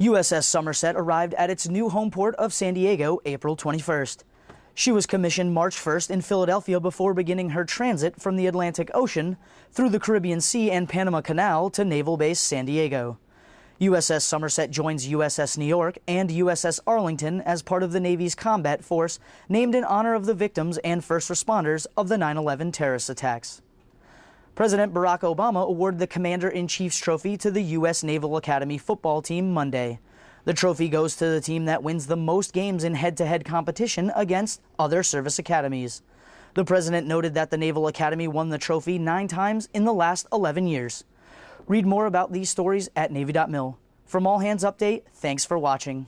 USS Somerset arrived at its new home port of San Diego April 21st. She was commissioned March 1st in Philadelphia before beginning her transit from the Atlantic Ocean through the Caribbean Sea and Panama Canal to Naval Base San Diego. USS Somerset joins USS New York and USS Arlington as part of the Navy's combat force named in honor of the victims and first responders of the 9 11 terrorist attacks. President Barack Obama awarded the Commander in Chief's trophy to the U.S. Naval Academy football team Monday. The trophy goes to the team that wins the most games in head to head competition against other service academies. The president noted that the Naval Academy won the trophy nine times in the last 11 years. Read more about these stories at Navy.mil. From All Hands Update, thanks for watching.